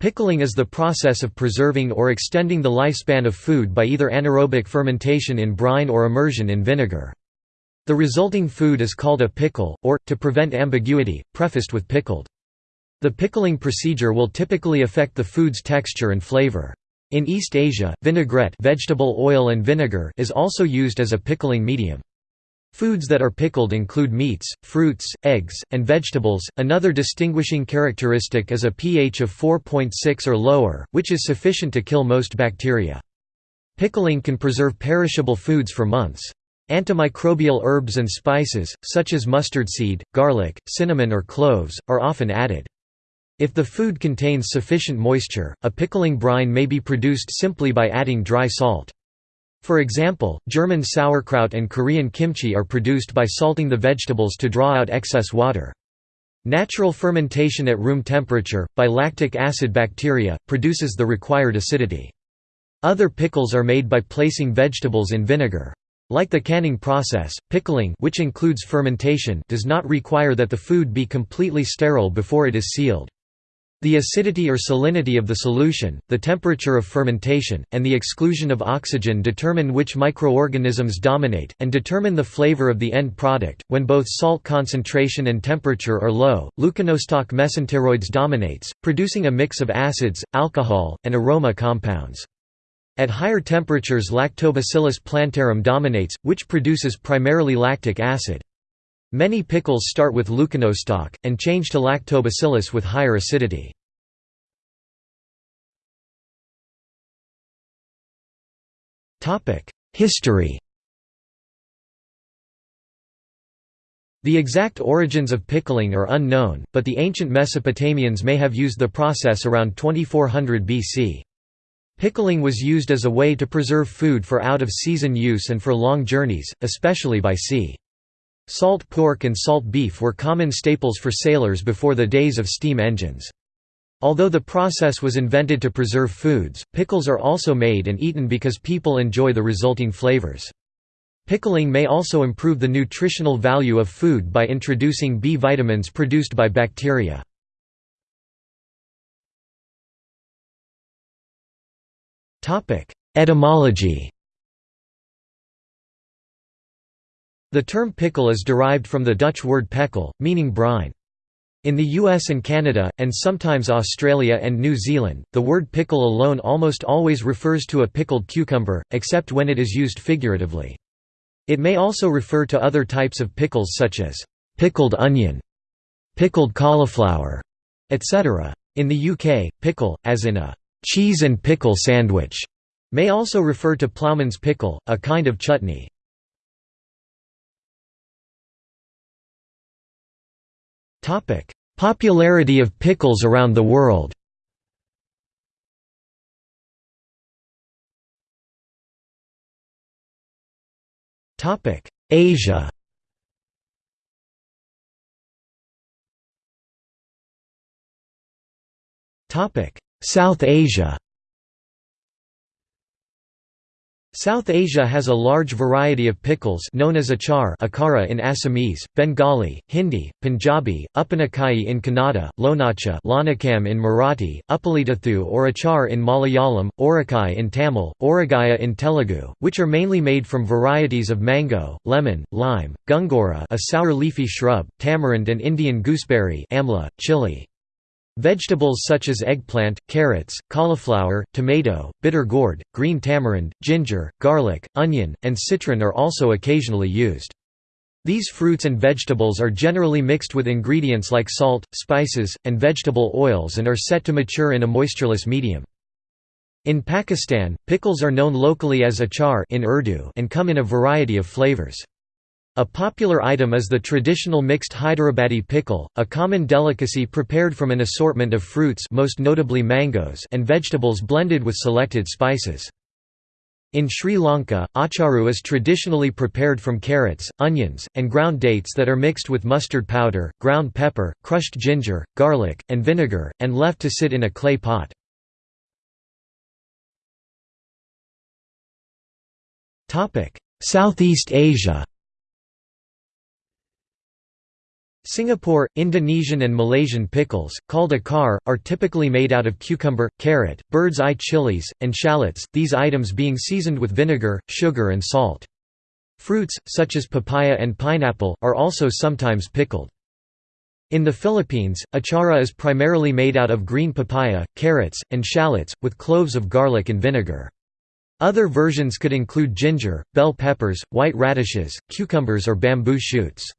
Pickling is the process of preserving or extending the lifespan of food by either anaerobic fermentation in brine or immersion in vinegar. The resulting food is called a pickle, or, to prevent ambiguity, prefaced with pickled. The pickling procedure will typically affect the food's texture and flavor. In East Asia, vinaigrette vegetable oil and vinegar is also used as a pickling medium. Foods that are pickled include meats, fruits, eggs, and vegetables. Another distinguishing characteristic is a pH of 4.6 or lower, which is sufficient to kill most bacteria. Pickling can preserve perishable foods for months. Antimicrobial herbs and spices, such as mustard seed, garlic, cinnamon or cloves, are often added. If the food contains sufficient moisture, a pickling brine may be produced simply by adding dry salt. For example, German sauerkraut and Korean kimchi are produced by salting the vegetables to draw out excess water. Natural fermentation at room temperature, by lactic acid bacteria, produces the required acidity. Other pickles are made by placing vegetables in vinegar. Like the canning process, pickling which includes fermentation does not require that the food be completely sterile before it is sealed. The acidity or salinity of the solution, the temperature of fermentation, and the exclusion of oxygen determine which microorganisms dominate, and determine the flavor of the end product. When both salt concentration and temperature are low, leuconostoc mesenteroides dominates, producing a mix of acids, alcohol, and aroma compounds. At higher temperatures Lactobacillus plantarum dominates, which produces primarily lactic acid. Many pickles start with leuconostoc, and change to lactobacillus with higher acidity. History The exact origins of pickling are unknown, but the ancient Mesopotamians may have used the process around 2400 BC. Pickling was used as a way to preserve food for out-of-season use and for long journeys, especially by sea. Salt pork and salt beef were common staples for sailors before the days of steam engines. Although the process was invented to preserve foods, pickles are also made and eaten because people enjoy the resulting flavors. Pickling may also improve the nutritional value of food by introducing B vitamins produced by bacteria. Etymology The term pickle is derived from the Dutch word pekel, meaning brine. In the US and Canada, and sometimes Australia and New Zealand, the word pickle alone almost always refers to a pickled cucumber, except when it is used figuratively. It may also refer to other types of pickles such as pickled onion, pickled cauliflower, etc. In the UK, pickle, as in a cheese and pickle sandwich, may also refer to ploughman's pickle, a kind of chutney. Popularity of pickles around the world. Asia. South Asia. South Asia has a large variety of pickles known as achar akara in Assamese, Bengali, Hindi, Punjabi, Upanakai in Kannada, Lonacha Lonakam in Marathi, Uppalithathu or achar in Malayalam, Orakai in Tamil, Oragaya in Telugu, which are mainly made from varieties of mango, lemon, lime, gongura a sour leafy shrub, tamarind and Indian gooseberry amla, chili. Vegetables such as eggplant, carrots, cauliflower, tomato, bitter gourd, green tamarind, ginger, garlic, onion, and citron are also occasionally used. These fruits and vegetables are generally mixed with ingredients like salt, spices, and vegetable oils and are set to mature in a moistureless medium. In Pakistan, pickles are known locally as achar in Urdu and come in a variety of flavors. A popular item is the traditional mixed Hyderabadi pickle, a common delicacy prepared from an assortment of fruits most notably mangoes and vegetables blended with selected spices. In Sri Lanka, acharu is traditionally prepared from carrots, onions, and ground dates that are mixed with mustard powder, ground pepper, crushed ginger, garlic, and vinegar, and left to sit in a clay pot. Southeast Asia Singapore, Indonesian and Malaysian pickles, called acar, are typically made out of cucumber, carrot, bird's eye chilies, and shallots, these items being seasoned with vinegar, sugar and salt. Fruits, such as papaya and pineapple, are also sometimes pickled. In the Philippines, achara is primarily made out of green papaya, carrots, and shallots, with cloves of garlic and vinegar. Other versions could include ginger, bell peppers, white radishes, cucumbers or bamboo shoots.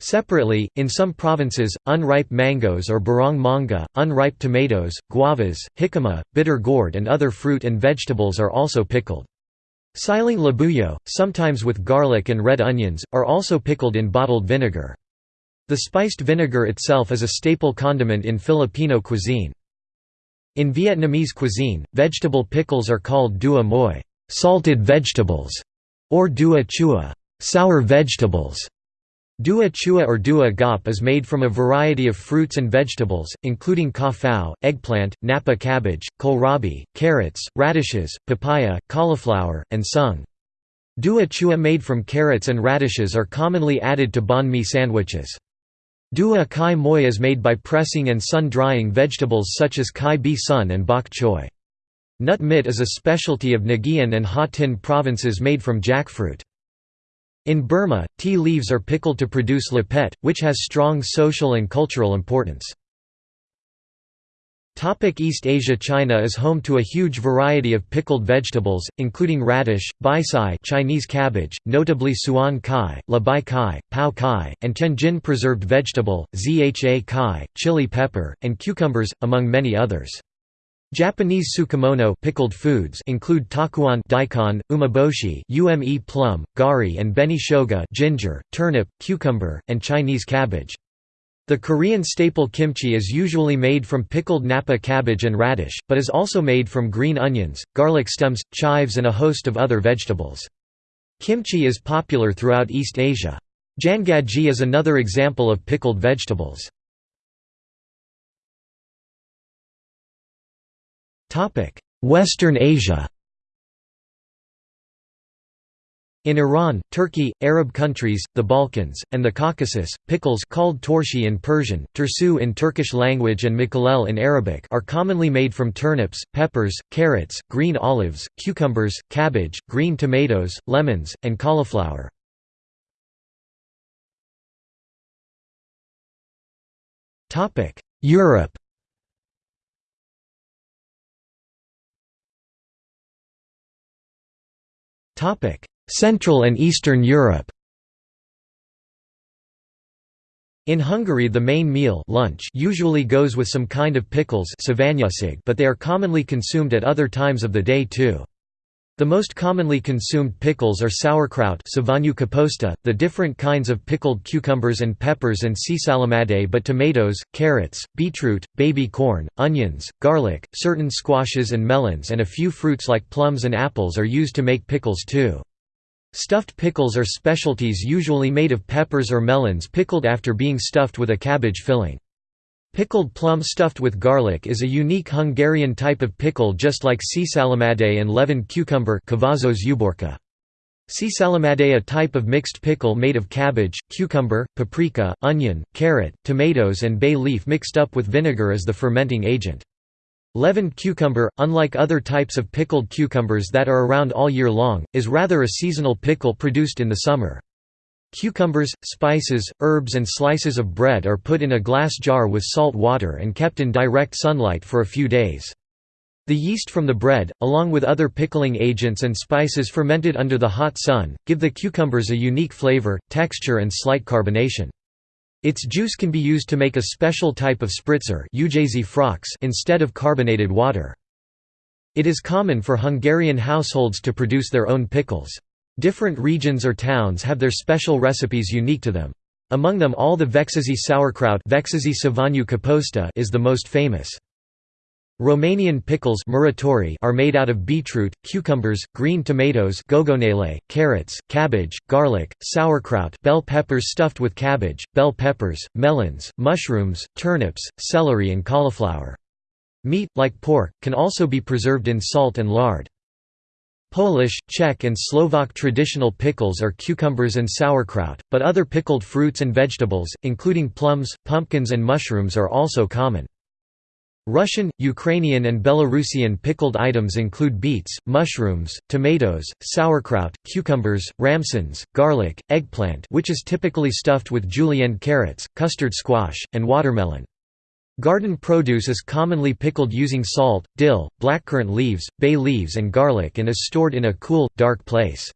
Separately, in some provinces, unripe mangoes or burong mangga, unripe tomatoes, guavas, jicama, bitter gourd and other fruit and vegetables are also pickled. Siling labuyo, sometimes with garlic and red onions, are also pickled in bottled vinegar. The spiced vinegar itself is a staple condiment in Filipino cuisine. In Vietnamese cuisine, vegetable pickles are called dua moi salted vegetables", or dua chua sour vegetables". Dua chua or dua gop is made from a variety of fruits and vegetables, including ka eggplant, napa cabbage, kohlrabi, carrots, radishes, papaya, cauliflower, and sung. Dua chua made from carrots and radishes are commonly added to banh mi sandwiches. Dua kai moi is made by pressing and sun-drying vegetables such as kai bi sun and bok choy. Nut mit is a specialty of Nghian and Ha Tin provinces made from jackfruit. In Burma, tea leaves are pickled to produce lahpet, which has strong social and cultural importance. East Asia China is home to a huge variety of pickled vegetables, including radish, bai sai Chinese cabbage, notably suan kai, la bai kai, pao kai, and tianjin preserved vegetable, zha kai, chili pepper, and cucumbers, among many others. Japanese tsukemono pickled foods include takuan daikon, umeboshi ume plum, gari and beni shoga ginger, turnip, cucumber, and Chinese cabbage. The Korean staple kimchi is usually made from pickled napa cabbage and radish, but is also made from green onions, garlic stems, chives and a host of other vegetables. Kimchi is popular throughout East Asia. Jangaji is another example of pickled vegetables. Western Asia. In Iran, Turkey, Arab countries, the Balkans, and the Caucasus, pickles called torshi in Persian, tursu in Turkish language and mikalel in Arabic are commonly made from turnips, peppers, carrots, green olives, cucumbers, cabbage, green tomatoes, lemons, and cauliflower. Europe Central and Eastern Europe In Hungary the main meal lunch usually goes with some kind of pickles but they are commonly consumed at other times of the day too. The most commonly consumed pickles are sauerkraut the different kinds of pickled cucumbers and peppers and csalamade but tomatoes, carrots, beetroot, baby corn, onions, garlic, certain squashes and melons and a few fruits like plums and apples are used to make pickles too. Stuffed pickles are specialties usually made of peppers or melons pickled after being stuffed with a cabbage filling. Pickled plum stuffed with garlic is a unique Hungarian type of pickle just like csalamade and leavened cucumber Csalamade a type of mixed pickle made of cabbage, cucumber, paprika, onion, carrot, tomatoes and bay leaf mixed up with vinegar as the fermenting agent. Leavened cucumber, unlike other types of pickled cucumbers that are around all year long, is rather a seasonal pickle produced in the summer. Cucumbers, spices, herbs and slices of bread are put in a glass jar with salt water and kept in direct sunlight for a few days. The yeast from the bread, along with other pickling agents and spices fermented under the hot sun, give the cucumbers a unique flavor, texture and slight carbonation. Its juice can be used to make a special type of spritzer instead of carbonated water. It is common for Hungarian households to produce their own pickles. Different regions or towns have their special recipes unique to them. Among them all the Vecsési sauerkraut is the most famous. Romanian pickles are made out of beetroot, cucumbers, green tomatoes carrots, cabbage, garlic, sauerkraut bell peppers stuffed with cabbage, bell peppers, melons, mushrooms, turnips, celery and cauliflower. Meat, like pork, can also be preserved in salt and lard. Polish, Czech and Slovak traditional pickles are cucumbers and sauerkraut, but other pickled fruits and vegetables, including plums, pumpkins and mushrooms are also common. Russian, Ukrainian and Belarusian pickled items include beets, mushrooms, tomatoes, sauerkraut, cucumbers, ramsons, garlic, eggplant which is typically stuffed with julienne carrots, custard squash, and watermelon. Garden produce is commonly pickled using salt, dill, blackcurrant leaves, bay leaves and garlic and is stored in a cool, dark place.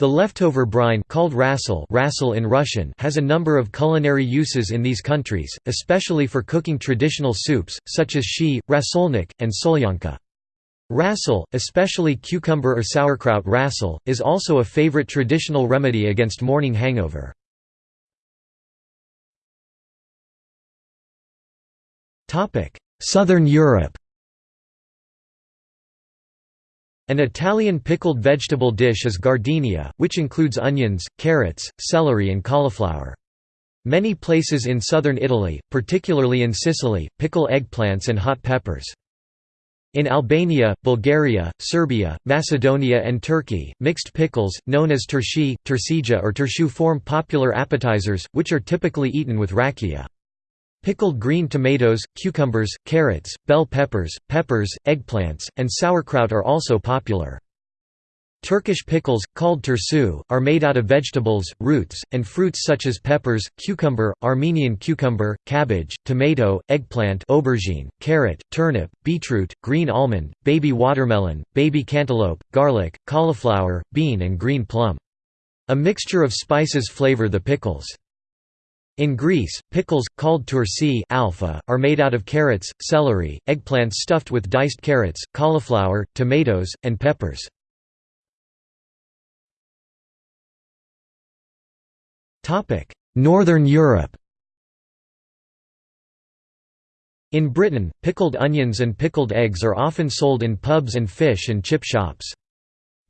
The leftover brine called rassol, rassol in Russian has a number of culinary uses in these countries, especially for cooking traditional soups, such as shi, rasolnik, and solyanka. Rassol, especially cucumber or sauerkraut rassol, is also a favorite traditional remedy against morning hangover. Southern Europe An Italian pickled vegetable dish is giardiniera, which includes onions, carrots, celery and cauliflower. Many places in southern Italy, particularly in Sicily, pickle eggplants and hot peppers. In Albania, Bulgaria, Serbia, Macedonia and Turkey, mixed pickles, known as turshi, tursija or turshu form popular appetizers, which are typically eaten with rakia. Pickled green tomatoes, cucumbers, carrots, bell peppers, peppers, eggplants, and sauerkraut are also popular. Turkish pickles, called tursu, are made out of vegetables, roots, and fruits such as peppers, cucumber, Armenian cucumber, cabbage, tomato, eggplant aubergine, carrot, turnip, beetroot, green almond, baby watermelon, baby cantaloupe, garlic, cauliflower, bean and green plum. A mixture of spices flavor the pickles. In Greece, pickles, called tursi alpha, are made out of carrots, celery, eggplants stuffed with diced carrots, cauliflower, tomatoes, and peppers. Northern Europe In Britain, pickled onions and pickled eggs are often sold in pubs and fish and chip shops.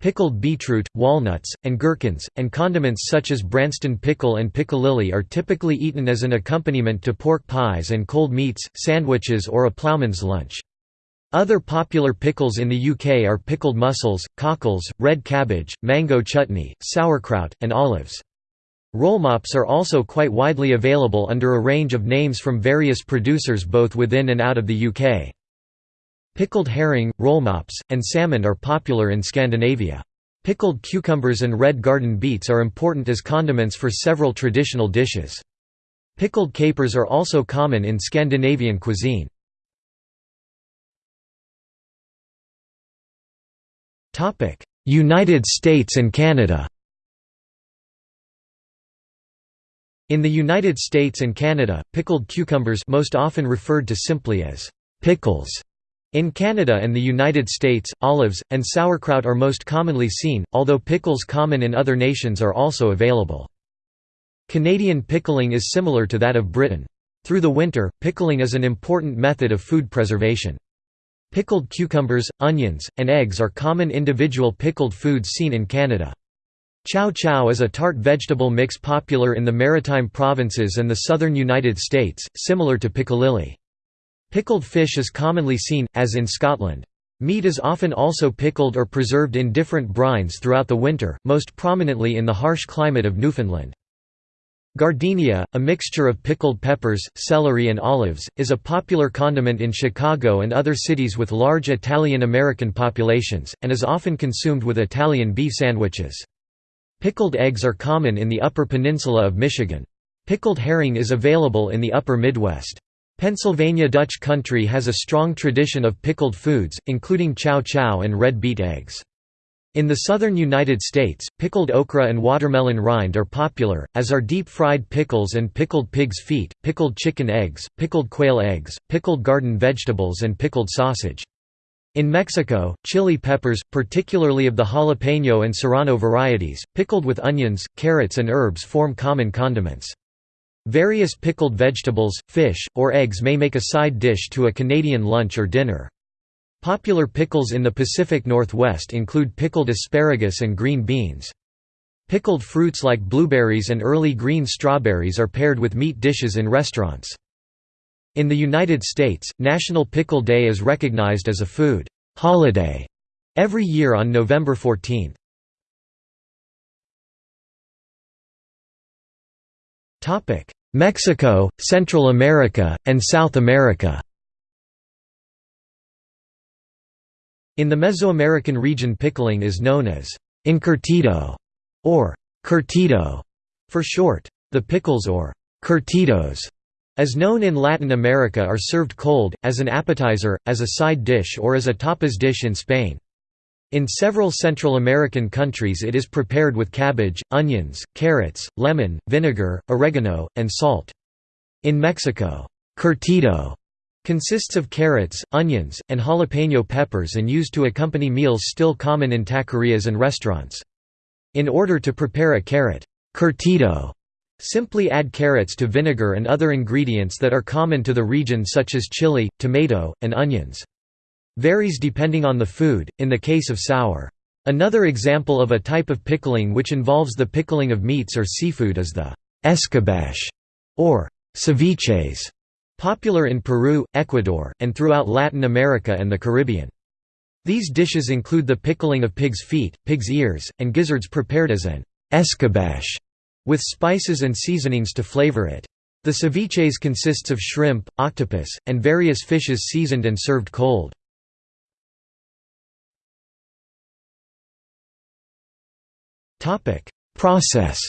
Pickled beetroot, walnuts, and gherkins, and condiments such as Branston pickle and piccalilli are typically eaten as an accompaniment to pork pies and cold meats, sandwiches or a ploughman's lunch. Other popular pickles in the UK are pickled mussels, cockles, red cabbage, mango chutney, sauerkraut, and olives. Rollmops are also quite widely available under a range of names from various producers both within and out of the UK. Pickled herring, rollmops, and salmon are popular in Scandinavia. Pickled cucumbers and red garden beets are important as condiments for several traditional dishes. Pickled capers are also common in Scandinavian cuisine. United States and Canada In the United States and Canada, pickled cucumbers most often referred to simply as pickles in Canada and the United States, olives, and sauerkraut are most commonly seen, although pickles common in other nations are also available. Canadian pickling is similar to that of Britain. Through the winter, pickling is an important method of food preservation. Pickled cucumbers, onions, and eggs are common individual pickled foods seen in Canada. Chow chow is a tart vegetable mix popular in the maritime provinces and the southern United States, similar to piccalilli. Pickled fish is commonly seen, as in Scotland. Meat is often also pickled or preserved in different brines throughout the winter, most prominently in the harsh climate of Newfoundland. Giardiniera, a mixture of pickled peppers, celery and olives, is a popular condiment in Chicago and other cities with large Italian-American populations, and is often consumed with Italian beef sandwiches. Pickled eggs are common in the Upper Peninsula of Michigan. Pickled herring is available in the Upper Midwest. Pennsylvania Dutch country has a strong tradition of pickled foods, including chow chow and red beet eggs. In the southern United States, pickled okra and watermelon rind are popular, as are deep-fried pickles and pickled pig's feet, pickled chicken eggs, pickled quail eggs, pickled garden vegetables and pickled sausage. In Mexico, chili peppers, particularly of the jalapeno and serrano varieties, pickled with onions, carrots and herbs form common condiments. Various pickled vegetables, fish, or eggs may make a side dish to a Canadian lunch or dinner. Popular pickles in the Pacific Northwest include pickled asparagus and green beans. Pickled fruits like blueberries and early green strawberries are paired with meat dishes in restaurants. In the United States, National Pickle Day is recognized as a food holiday every year on November 14. Mexico, Central America, and South America In the Mesoamerican region pickling is known as encurtido or curtido for short. The pickles or curtidos as known in Latin America are served cold, as an appetizer, as a side dish or as a tapas dish in Spain. In several Central American countries it is prepared with cabbage, onions, carrots, lemon, vinegar, oregano, and salt. In Mexico, curtido consists of carrots, onions, and jalapeno peppers and used to accompany meals still common in taquerias and restaurants. In order to prepare a carrot curtido, simply add carrots to vinegar and other ingredients that are common to the region such as chili, tomato, and onions. Varies depending on the food, in the case of sour. Another example of a type of pickling which involves the pickling of meats or seafood is the escabeche, or ceviches, popular in Peru, Ecuador, and throughout Latin America and the Caribbean. These dishes include the pickling of pig's feet, pig's ears, and gizzards prepared as an escabeche, with spices and seasonings to flavor it. The ceviches consists of shrimp, octopus, and various fishes seasoned and served cold. Process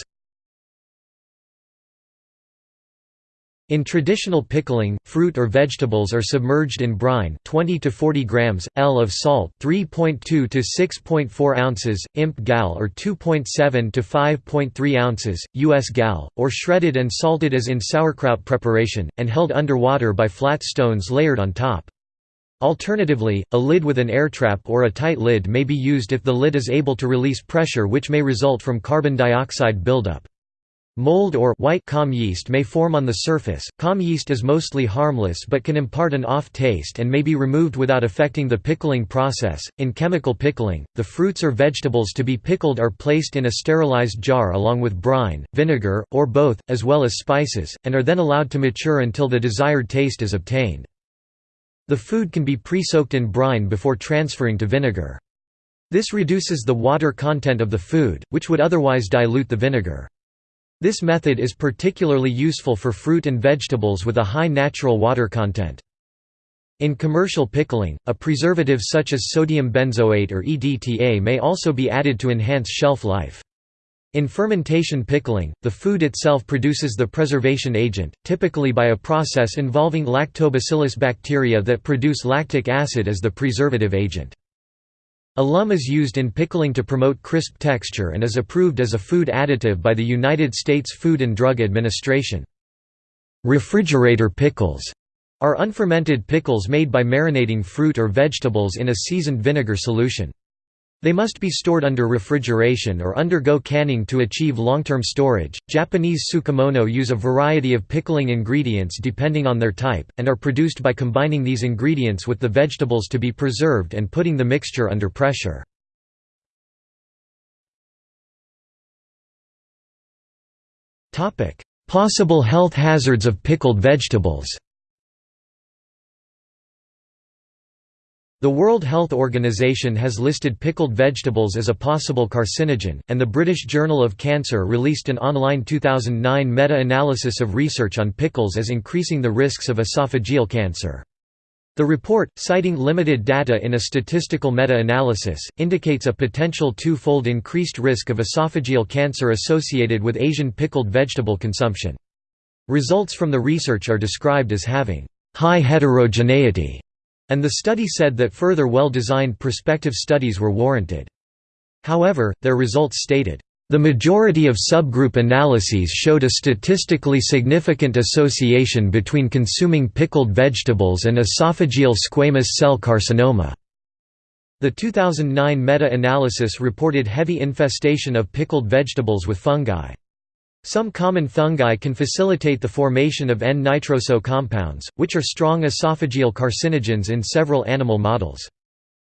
In traditional pickling, fruit or vegetables are submerged in brine 20 to 40 grams, L of salt 3.2 to 6.4 ounces, imp gal or 2.7 to 5.3 ounces, US gal, or shredded and salted as in sauerkraut preparation, and held under water by flat stones layered on top. Alternatively, a lid with an air trap or a tight lid may be used if the lid is able to release pressure which may result from carbon dioxide buildup. Mold or white kahm yeast may form on the surface. Kahm yeast is mostly harmless but can impart an off taste and may be removed without affecting the pickling process. In chemical pickling, the fruits or vegetables to be pickled are placed in a sterilized jar along with brine, vinegar, or both, as well as spices, and are then allowed to mature until the desired taste is obtained. The food can be pre-soaked in brine before transferring to vinegar. This reduces the water content of the food, which would otherwise dilute the vinegar. This method is particularly useful for fruit and vegetables with a high natural water content. In commercial pickling, a preservative such as sodium benzoate or EDTA may also be added to enhance shelf life. In fermentation pickling, the food itself produces the preservation agent, typically by a process involving lactobacillus bacteria that produce lactic acid as the preservative agent. Alum is used in pickling to promote crisp texture and is approved as a food additive by the United States Food and Drug Administration. Refrigerator pickles are unfermented pickles made by marinating fruit or vegetables in a seasoned vinegar solution. They must be stored under refrigeration or undergo canning to achieve long-term storage. Japanese tsukemono use a variety of pickling ingredients depending on their type, and are produced by combining these ingredients with the vegetables to be preserved and putting the mixture under pressure. Possible health hazards of pickled vegetables The World Health Organization has listed pickled vegetables as a possible carcinogen, and the British Journal of Cancer released an online 2009 meta-analysis of research on pickles as increasing the risks of esophageal cancer. The report, citing limited data in a statistical meta-analysis, indicates a potential two-fold increased risk of esophageal cancer associated with Asian pickled vegetable consumption. Results from the research are described as having high heterogeneity and the study said that further well-designed prospective studies were warranted. However, their results stated, "...the majority of subgroup analyses showed a statistically significant association between consuming pickled vegetables and esophageal squamous cell carcinoma." The 2009 meta-analysis reported heavy infestation of pickled vegetables with fungi. Some common fungi can facilitate the formation of N-nitroso compounds, which are strong esophageal carcinogens in several animal models.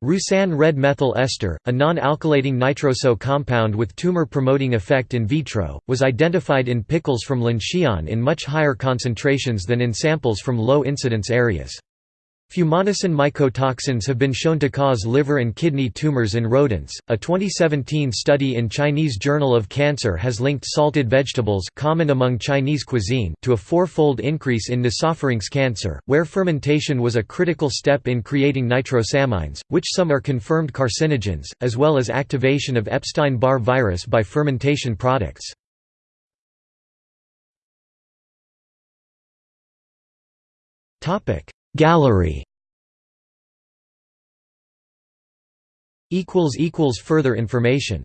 Roussin red methyl ester, a non-alkylating nitroso compound with tumor-promoting effect in vitro, was identified in pickles from Linxian in much higher concentrations than in samples from low-incidence areas. Fumonisin mycotoxins have been shown to cause liver and kidney tumors in rodents. A 2017 study in Chinese Journal of Cancer has linked salted vegetables, common among Chinese cuisine, to a four-fold increase in nasopharynx cancer, where fermentation was a critical step in creating nitrosamines, which some are confirmed carcinogens, as well as activation of Epstein-Barr virus by fermentation products. Topic: Gallery. Further information